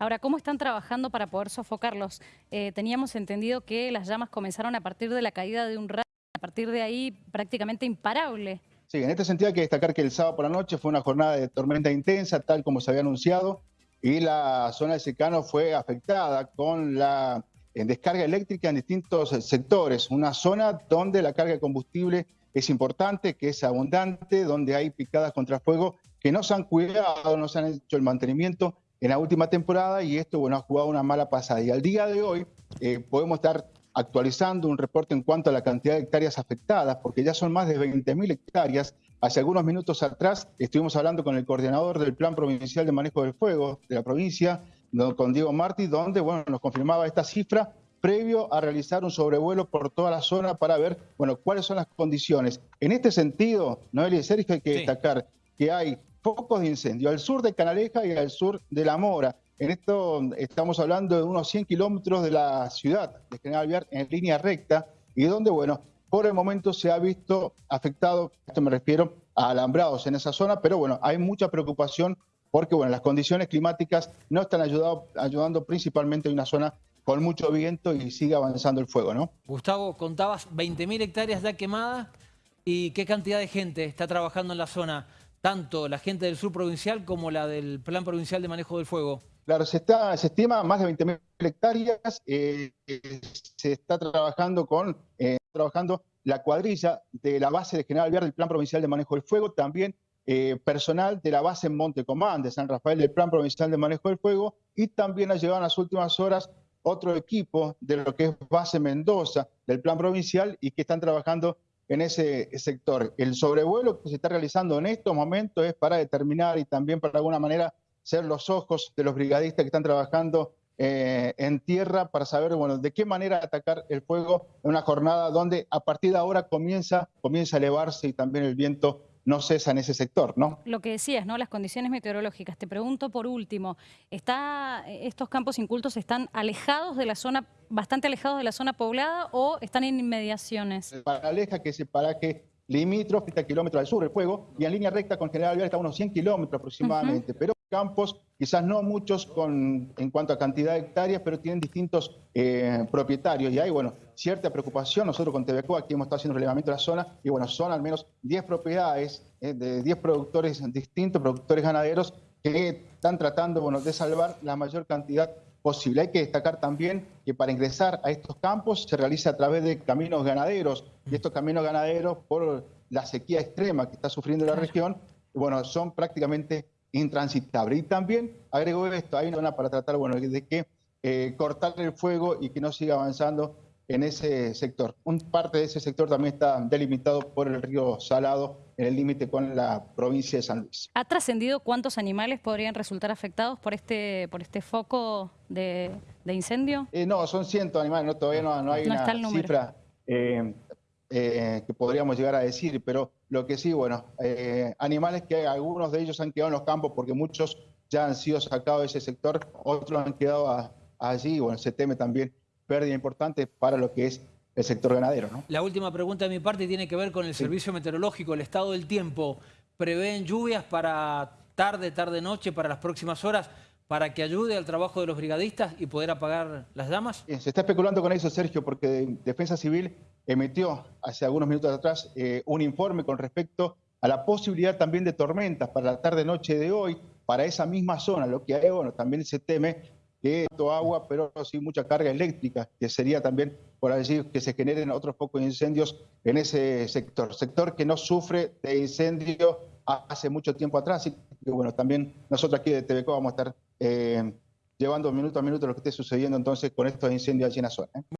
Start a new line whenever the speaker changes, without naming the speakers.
Ahora, ¿cómo están trabajando para poder sofocarlos? Eh, teníamos entendido que las llamas comenzaron a partir de la caída de un rayo, a partir de ahí prácticamente imparable.
Sí, en este sentido hay que destacar que el sábado por la noche fue una jornada de tormenta intensa, tal como se había anunciado, y la zona de secano fue afectada con la descarga eléctrica en distintos sectores. Una zona donde la carga de combustible es importante, que es abundante, donde hay picadas contra fuego que no se han cuidado, no se han hecho el mantenimiento en la última temporada y esto bueno, ha jugado una mala pasada. Y al día de hoy eh, podemos estar actualizando un reporte en cuanto a la cantidad de hectáreas afectadas, porque ya son más de 20.000 hectáreas. Hace algunos minutos atrás estuvimos hablando con el coordinador del Plan Provincial de Manejo del Fuego de la provincia, con Diego Martí, donde bueno, nos confirmaba esta cifra previo a realizar un sobrevuelo por toda la zona para ver bueno, cuáles son las condiciones. En este sentido, Noelia y Sergio, hay que destacar que hay focos de incendio al sur de Canaleja y al sur de La Mora. En esto estamos hablando de unos 100 kilómetros de la ciudad de General Viar en línea recta y donde, bueno, por el momento se ha visto afectado, esto me refiero a alambrados en esa zona, pero bueno, hay mucha preocupación porque, bueno, las condiciones climáticas no están ayudando, ayudando principalmente en una zona con mucho viento y sigue avanzando el fuego, ¿no?
Gustavo, contabas 20.000 hectáreas ya quemadas y qué cantidad de gente está trabajando en la zona, tanto la gente del sur provincial como la del Plan Provincial de Manejo del Fuego.
Claro, se, está, se estima más de 20.000 hectáreas, eh, se está trabajando con eh, trabajando la cuadrilla de la base de General Viar del Plan Provincial de Manejo del Fuego, también eh, personal de la base en Montecomán, de San Rafael del Plan Provincial de Manejo del Fuego, y también ha llegado en las últimas horas otro equipo de lo que es base Mendoza del plan provincial y que están trabajando en ese sector. El sobrevuelo que se está realizando en estos momentos es para determinar y también para alguna manera ser los ojos de los brigadistas que están trabajando eh, en tierra para saber bueno, de qué manera atacar el fuego en una jornada donde a partir de ahora comienza, comienza a elevarse y también el viento no cesa en ese sector, ¿no?
Lo que decías, ¿no? Las condiciones meteorológicas. Te pregunto por último, ¿está, ¿estos campos incultos están alejados de la zona, bastante alejados de la zona poblada o están en inmediaciones?
Aleja que es el paraje limítrofe, kilómetros al sur el fuego, y en línea recta con General Vial está a unos 100 kilómetros aproximadamente, pero campos, quizás no muchos con, en cuanto a cantidad de hectáreas, pero tienen distintos eh, propietarios. Y hay, bueno, cierta preocupación. Nosotros con TVCO aquí hemos estado haciendo relevamiento de la zona y, bueno, son al menos 10 propiedades eh, de 10 productores distintos, productores ganaderos, que están tratando, bueno, de salvar la mayor cantidad posible. Hay que destacar también que para ingresar a estos campos se realiza a través de caminos ganaderos y estos caminos ganaderos por la sequía extrema que está sufriendo la región, bueno, son prácticamente intransitable. Y también agrego esto, hay una zona para tratar bueno, de que eh, cortar el fuego y que no siga avanzando en ese sector. Un parte de ese sector también está delimitado por el río Salado en el límite con la provincia de San Luis.
¿Ha trascendido cuántos animales podrían resultar afectados por este, por este foco de, incendio?
Eh, no, son cientos de animales, no, todavía no, hay una cifra eh, eh, que podríamos llegar a decir, pero lo que sí, bueno, eh, animales que algunos de ellos han quedado en los campos porque muchos ya han sido sacados de ese sector, otros han quedado allí, bueno, se teme también pérdida importante para lo que es el sector ganadero. ¿no?
La última pregunta de mi parte tiene que ver con el servicio meteorológico, el estado del tiempo. ¿Prevén lluvias para tarde, tarde-noche, para las próximas horas? para que ayude al trabajo de los brigadistas y poder apagar las llamas?
Se está especulando con eso, Sergio, porque Defensa Civil emitió hace algunos minutos atrás eh, un informe con respecto a la posibilidad también de tormentas para la tarde-noche de hoy, para esa misma zona, lo que hay, bueno, también se teme que esto agua, pero sí mucha carga eléctrica, que sería también, por decir, que se generen otros pocos incendios en ese sector, sector que no sufre de incendio hace mucho tiempo atrás, y bueno, también nosotros aquí de TVCO vamos a estar eh, llevando minuto a minuto lo que esté sucediendo entonces con estos incendios allí en la zona. ¿eh?